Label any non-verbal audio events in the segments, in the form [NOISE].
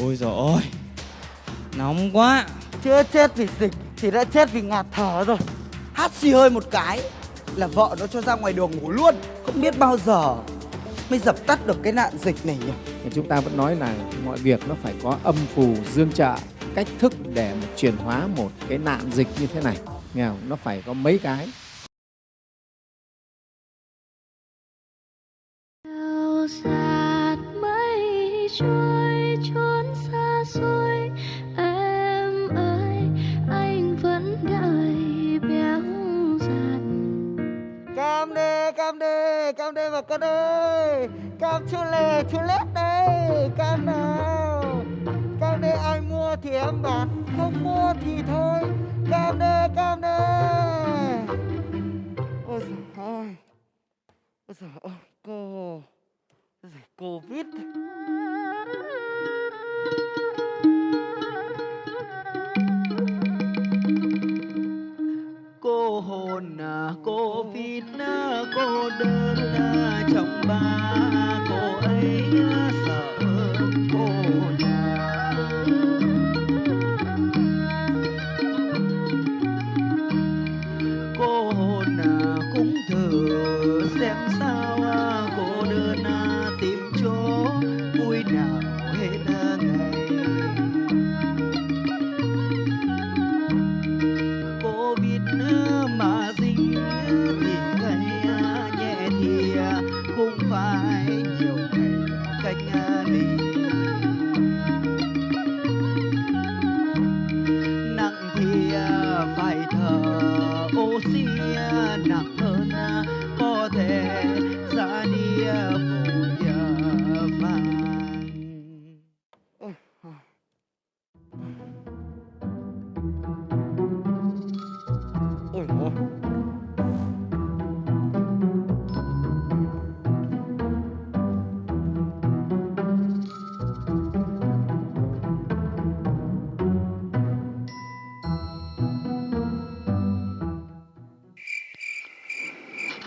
Ôi giời ơi. Nóng quá. Chưa chết vì dịch thì đã chết vì ngạt thở rồi. Hát xì hơi một cái là vợ nó cho ra ngoài đường ngủ luôn Không biết bao giờ mới dập tắt được cái nạn dịch này nhỉ? Chúng ta vẫn nói là mọi việc nó phải có âm phù dương trợ cách thức để mà chuyển hóa một cái nạn dịch như thế này. Nghe không? nó phải có mấy cái. Sao trôi con ơi. Cam chua lè, chua lết đây Cam nào. Cam đây ai mua thì em bán Không mua thì thôi. Cam đây cam đây Ôi giời ơi. Ôi giời ơi, cô. Ôi giời, Covid cô hồn cô vin cô đơn trong ba cô ấy Oceana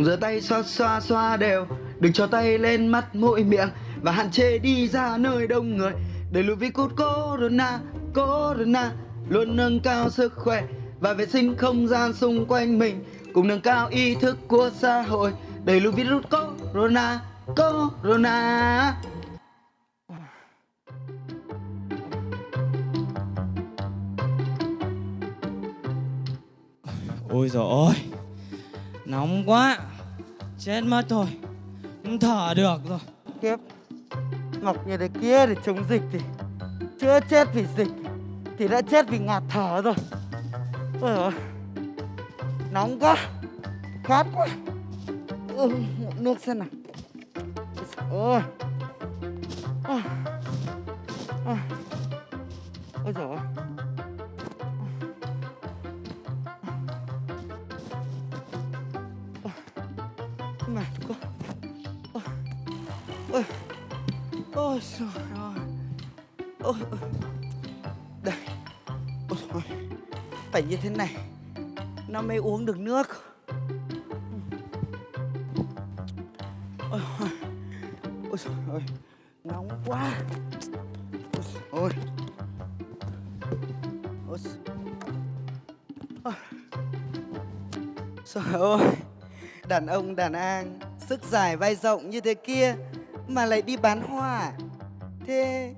Cùng giơ tay xoa xoa xoa đều, Đừng cho tay lên mắt mũi miệng Và hạn chế đi ra nơi đông người. Để lùi virus corona Corona, Luôn nâng cao sức khỏe Và vệ sinh không gian xung quanh mình, Cùng nâng cao ý thức của xã hội. Đẩy lùi virus corona Corona. Ôi giời ơi, Nóng quá. Chết mất thôi. Không thở được rồi. Kiếp. Ngọc như thế kia để chống dịch thì Chưa chết vì dịch Thì đã chết vì ngạt thở rồi. Ôi Nóng quá. Khát quá. Ừ, Nước xem nào Ôi Ôi. Mệt quá Ôi Ôi Ôi, trời ơi. Ôi ôi. Đây. Ôi trời. Phải như thế này, Nó mới uống được nước. Ôi ôi. Ôi, trời ơi. Nóng quá. Ôi trời Ôi trời Ôi. Trời ơi. Đàn ông đàn an Sức dài vai rộng như thế kia Mà lại đi bán hoa à? Thế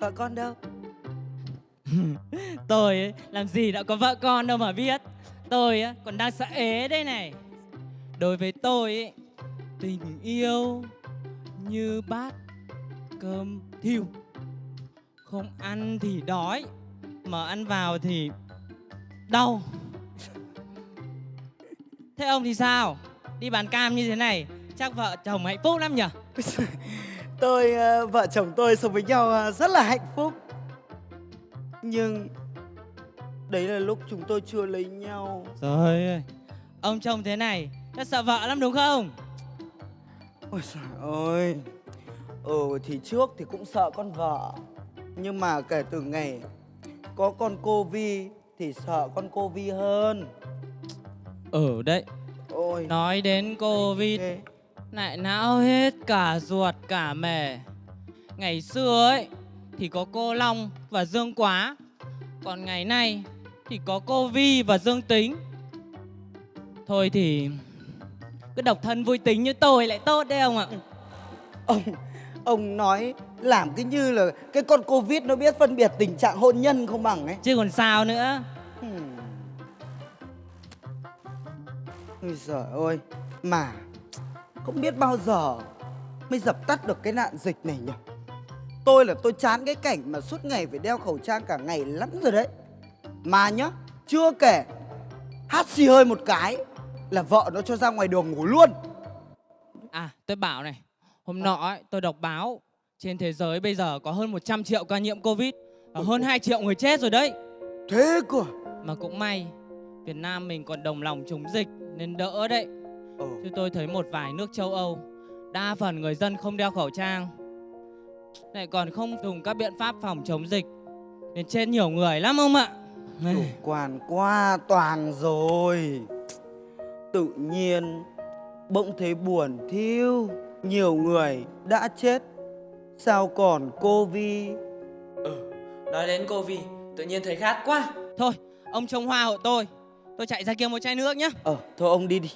Vợ con đâu? [LAUGHS] Tôi ấy, làm gì đã có vợ con đâu mà biết. Tôi ấy, còn đang sợ ế đây này. Đối với tôi ấy, Tình yêu Như bát Cơm thiêu. Không ăn thì đói Mà ăn vào thì Đau. [LAUGHS] Thế ông thì sao? Đi bán cam như thế này Chắc vợ chồng hạnh phúc lắm nhỉ? [LAUGHS] Tôi, ờ, vợ chồng tôi sống với nhau ờ, rất là hạnh phúc. Nhưng Đấy là lúc chúng tôi chưa lấy nhau. Trời ơi Ông chồng thế này Chắc sợ vợ lắm đúng không? Ôi trời ơi. Ừ thì trước thì cũng sợ con vợ. Nhưng mà kể từ ngày Có con cô Vi Thì sợ con cô Vi hơn. Ừ đấy Ôi Nói đến Covid. Lại não hết cả ruột cả mề Ngày xưa ấy thì có cô Long và Dương Quá. Còn ngày nay thì có cô Vi và Dương Tính. Thôi thì cứ độc thân vui tính như tôi lại tốt đấy ông ạ. Ông ông nói làm cái như là cái con Covid nó biết phân biệt tình trạng hôn nhân không bằng ấy. Chứ còn sao nữa. Ôi giời ơi, mà không biết bao giờ mới dập tắt được cái nạn dịch này nhỉ? Tôi là tôi chán cái cảnh mà suốt ngày phải đeo khẩu trang cả ngày lắm rồi đấy. Mà nhá, chưa kể hát xì hơi một cái là vợ nó cho ra ngoài đường ngủ luôn. À, tôi bảo này, hôm nọ ấy, tôi đọc báo trên thế giới bây giờ có hơn 100 triệu ca nhiễm Covid và hơn 2 triệu người chết rồi đấy. Thế cơ. à? Mà cũng may Việt Nam mình còn đồng lòng chống dịch nên đỡ đấy. Ừ. Chứ tôi thấy một vài nước châu Âu đa phần người dân không đeo khẩu trang lại còn không dùng các biện pháp phòng chống dịch nên chết nhiều người lắm ông ạ. Chủ quan quá toàn rồi Tự nhiên Bỗng thấy buồn thiêu Nhiều người đã chết Sao còn cô Vi Nói đến cô Vi, tự nhiên thấy khát quá. Thôi, ông trông hoa hộ tôi. Tôi chạy ra kia một chai nước nhá. Ờ thôi ông đi đi.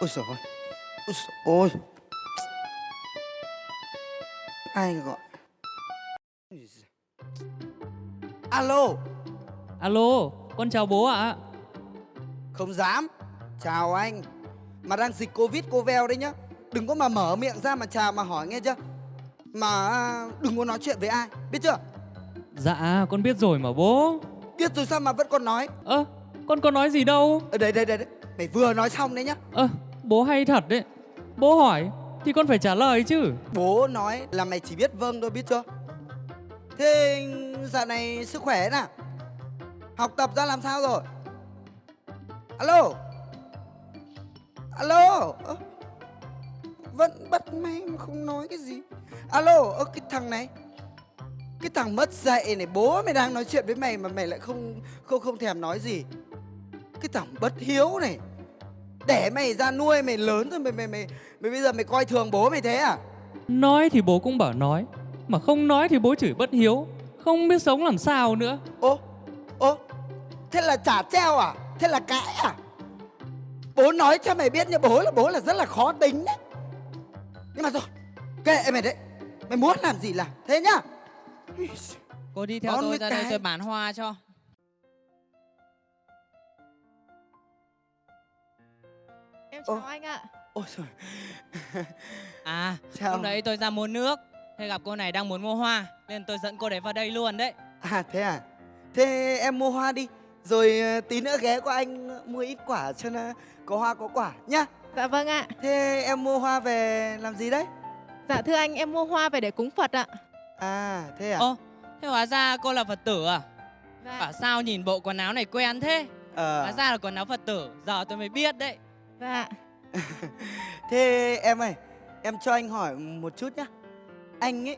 Ôi trời ơi Ôi trời ơi. Ai gọi? Ôi. Alo. Alo, con chào bố ạ. Không dám. Chào anh. Mà đang dịch Covid cô veo đấy nhá. Đừng có mà mở miệng ra mà chào mà hỏi nghe chưa? Mà đừng có nói chuyện với ai. Biết chưa? Dạ, con biết rồi mà bố. Biết rồi sao mà vẫn còn nói? Ơ, con có nói gì đâu. Ở đây đây đây đây Mày vừa nói xong đấy nhá. Ơ, bố hay thật đấy. Bố hỏi thì con phải trả lời chứ. Bố nói là mày chỉ biết vâng thôi biết chưa? Thế dạo này sức khỏe nào? Học tập ra làm sao rồi? Alo? Alo? Vẫn bắt máy mà không nói cái gì. Alo Ơ cái thằng này Cái thằng mất dạy này Bố mày đang nói chuyện với mày mà mày lại không không không thèm nói gì Cái thằng bất hiếu này Để mày ra nuôi mày lớn rồi mày mày mày mày bây giờ mày coi thường bố mày thế à Nói thì bố cũng bảo nói, mà không nói thì bố chửi bất hiếu. Không biết sống làm sao nữa. Ô, ô, thế là trả treo à? Thế là cãi à? Bố nói cho mày biết nha, bố là bố là rất là khó tính đấy. Nhưng mà thôi, kệ mày đấy. Mày muốn làm gì làm, thế nhá. Cô đi theo tôi ra đây cái. tôi bán hoa cho. Em chào Ô. anh ạ. Ôi trời, À, Chào. hôm đấy tôi ra mua nước. Thế gặp cô này đang muốn mua hoa nên tôi dẫn cô đấy vào đây luôn đấy. à thế à? Thế em mua hoa đi, rồi ờ, tí nữa ghé qua anh mua ít quả cho nó có hoa có quả nhá. Dạ vâng ạ. Thế em mua hoa về làm gì đấy? Dạ thưa anh, em mua hoa về để cúng Phật ạ. À, thế à? Ô, thế hóa ra cô là Phật tử à? Dạ. Bảo sao nhìn bộ quần áo này quen thế? Ờ. Hóa ra là quần áo Phật tử, giờ tôi mới biết đấy. Dạ. [LAUGHS] Thế em ơi, em cho anh hỏi một chút nhá. Anh ấy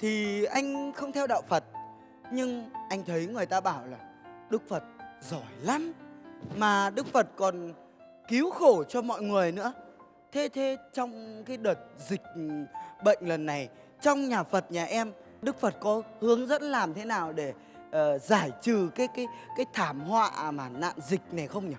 thì anh không theo đạo Phật nhưng anh thấy người ta bảo là Đức Phật giỏi lắm mà Đức Phật còn cứu khổ cho mọi người nữa. Thế thế trong cái đợt dịch bệnh lần này trong nhà Phật nhà em Đức Phật có hướng dẫn làm thế nào để uh, giải trừ cái cái cái thảm họa mà nạn dịch này không nhỉ?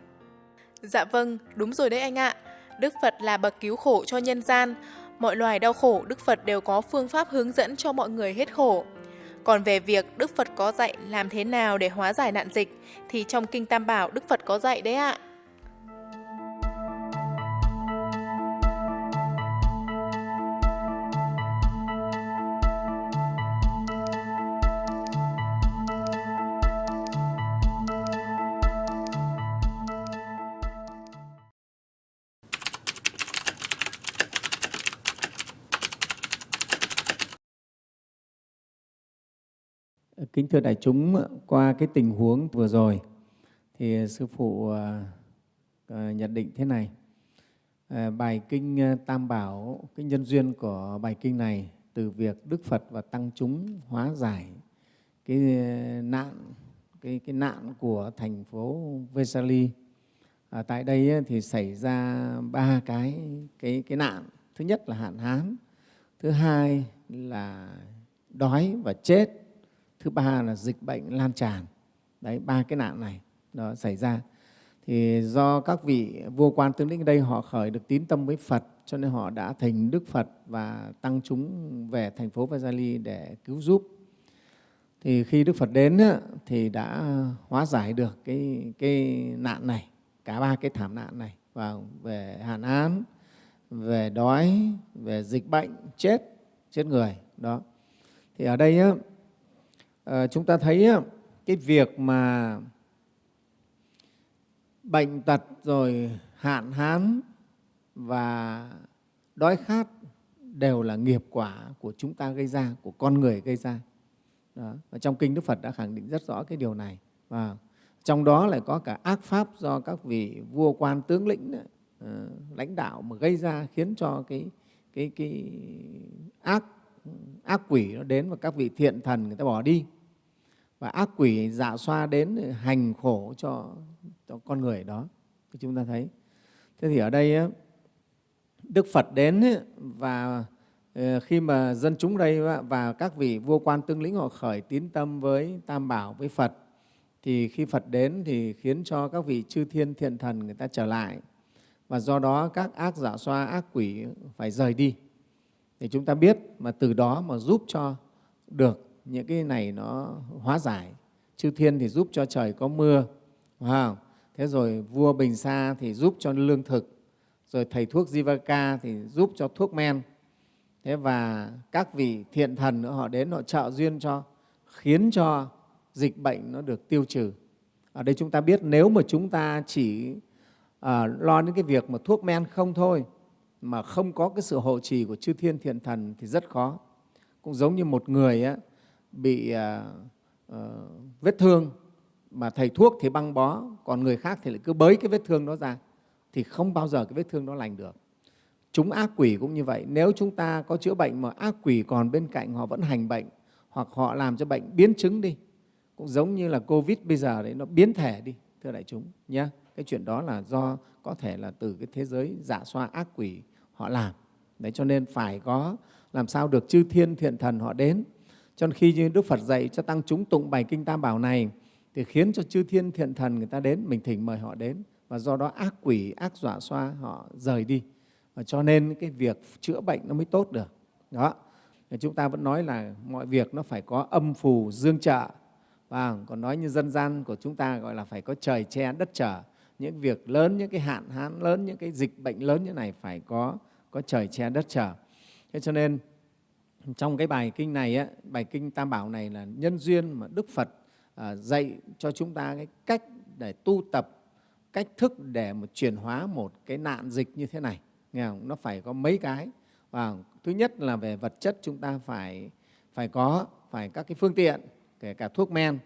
Dạ vâng, đúng rồi đấy anh ạ. Đức Phật là bậc cứu khổ cho nhân gian. Mọi loài đau khổ, Đức Phật đều có phương pháp hướng dẫn cho mọi người hết khổ. Còn về việc Đức Phật có dạy làm thế nào để hóa giải nạn dịch thì trong Kinh Tam Bảo Đức Phật có dạy đấy ạ. Kính thưa đại chúng, qua cái tình huống vừa rồi thì sư phụ à, à, nhận định thế này. À, bài kinh Tam Bảo, cái nhân duyên của bài kinh này từ việc Đức Phật và tăng chúng hóa giải cái nạn cái cái nạn của thành phố Vesali. À, tại đây thì xảy ra ba cái cái cái nạn. Thứ nhất là hạn hán, thứ hai là đói và chết thứ ba là dịch bệnh lan tràn đấy ba cái nạn này đó xảy ra thì do các vị vua quan tướng lĩnh ở đây họ khởi được tín tâm với Phật cho nên họ đã thành Đức Phật và tăng chúng về thành phố Vajali để cứu giúp. Thì khi Đức Phật đến thì đã hóa giải được cái, cái nạn này, cả ba cái thảm nạn này và về hạn án, về đói, về dịch bệnh, chết, chết người. đó Thì ở đây Ờ, chúng ta thấy cái việc mà bệnh tật rồi hạn hán và đói khát đều là nghiệp quả của chúng ta gây ra, của con người gây ra. Đó. Và trong kinh Đức Phật đã khẳng định rất rõ cái điều này. Và trong đó lại có cả ác pháp do các vị vua quan tướng lĩnh đấy, ờ, lãnh đạo mà gây ra khiến cho cái cái cái ác ác quỷ nó đến và các vị thiện thần người ta bỏ đi. Và ác quỷ dạ xoa đến hành khổ cho, cho con người đó. Thì chúng ta thấy. Thế thì ở đây Đức Phật đến và ờ, khi mà dân chúng đây và các vị vua quan tương lĩnh họ khởi tín tâm với Tam Bảo, với Phật thì khi Phật đến thì khiến cho các vị chư thiên thiện thần người ta trở lại. Và do đó các ác giả xoa, ác quỷ phải rời đi. Thì chúng ta biết mà từ đó mà giúp cho được những cái này nó hóa giải. Chư thiên thì giúp cho trời có mưa, wow. thế rồi vua Bình Sa thì giúp cho lương thực, rồi thầy thuốc Jivaka thì giúp cho thuốc men. Thế và các vị thiện thần nữa họ đến họ trợ duyên cho, khiến cho dịch bệnh nó được tiêu trừ. Ở đây chúng ta biết nếu mà chúng ta chỉ à, lo đến cái việc mà thuốc men không thôi, mà không có cái sự hộ trì của chư thiên thiện thần thì rất khó. Cũng giống như một người ấy, bị à, à, vết thương mà thầy thuốc thì băng bó, còn người khác thì lại cứ bới cái vết thương đó ra thì không bao giờ cái vết thương đó lành được. Chúng ác quỷ cũng như vậy. Nếu chúng ta có chữa bệnh mà ác quỷ còn bên cạnh họ vẫn hành bệnh hoặc họ làm cho bệnh biến chứng đi, cũng giống như là Covid bây giờ đấy nó biến thể đi, thưa đại chúng nhé. Cái chuyện đó là do có thể là từ cái thế giới dạ xoa ác quỷ họ làm. Đấy cho nên phải có làm sao được chư thiên thiện thần họ đến cho nên khi như Đức Phật dạy cho tăng chúng tụng bài kinh Tam Bảo này thì khiến cho chư thiên thiện thần người ta đến, mình thỉnh mời họ đến và do đó ác quỷ, ác dọa xoa họ rời đi. Và cho nên cái việc chữa bệnh nó mới tốt được. Đó. Chúng ta vẫn nói là mọi việc nó phải có âm phù dương trợ. Và còn nói như dân gian của chúng ta gọi là phải có trời che đất trở. Những việc lớn, những cái hạn hán lớn, những cái dịch bệnh lớn như này phải có có trời che đất trở. Thế cho nên trong cái bài kinh này, á, bài kinh Tam Bảo này là nhân duyên mà Đức Phật à, dạy cho chúng ta cái cách để tu tập, cách thức để mà chuyển hóa một cái nạn dịch như thế này. Nghe không? Nó phải có mấy cái. Và thứ nhất là về vật chất chúng ta phải phải có, phải các cái phương tiện, kể cả thuốc men.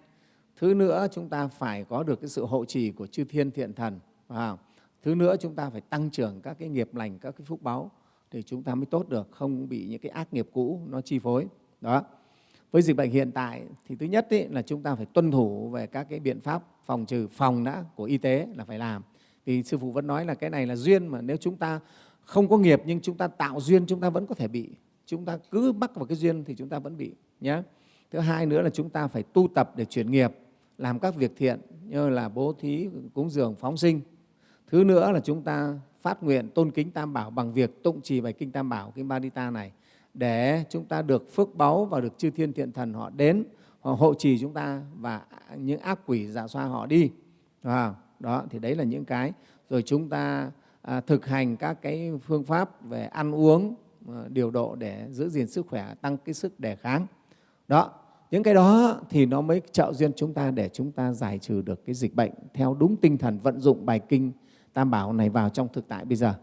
Thứ nữa chúng ta phải có được cái sự hộ trì của chư thiên thiện thần. Và thứ nữa chúng ta phải tăng trưởng các cái nghiệp lành, các cái phúc báu thì chúng ta mới tốt được, không bị những cái ác nghiệp cũ nó chi phối. Đó. Với dịch bệnh hiện tại thì thứ nhất ý, là chúng ta phải tuân thủ về các cái biện pháp phòng trừ phòng đã của y tế là phải làm. Vì sư phụ vẫn nói là cái này là duyên mà nếu chúng ta không có nghiệp nhưng chúng ta tạo duyên chúng ta vẫn có thể bị. Chúng ta cứ mắc vào cái duyên thì chúng ta vẫn bị nhé. Thứ hai nữa là chúng ta phải tu tập để chuyển nghiệp, làm các việc thiện như là bố thí, cúng dường, phóng sinh. Thứ nữa là chúng ta phát nguyện tôn kính Tam Bảo bằng việc tụng trì bài Kinh Tam Bảo, Kinh Ba-di-ta này để chúng ta được phước báu và được chư thiên thiện thần họ đến, họ hộ trì chúng ta và những ác quỷ giả xoa họ đi. Đó, đó thì đấy là những cái. Rồi chúng ta à, thực hành các cái phương pháp về ăn uống, à, điều độ để giữ gìn sức khỏe, tăng cái sức đề kháng. Đó, những cái đó thì nó mới trợ duyên chúng ta để chúng ta giải trừ được cái dịch bệnh theo đúng tinh thần vận dụng bài kinh Tam Bảo này vào trong thực tại bây giờ.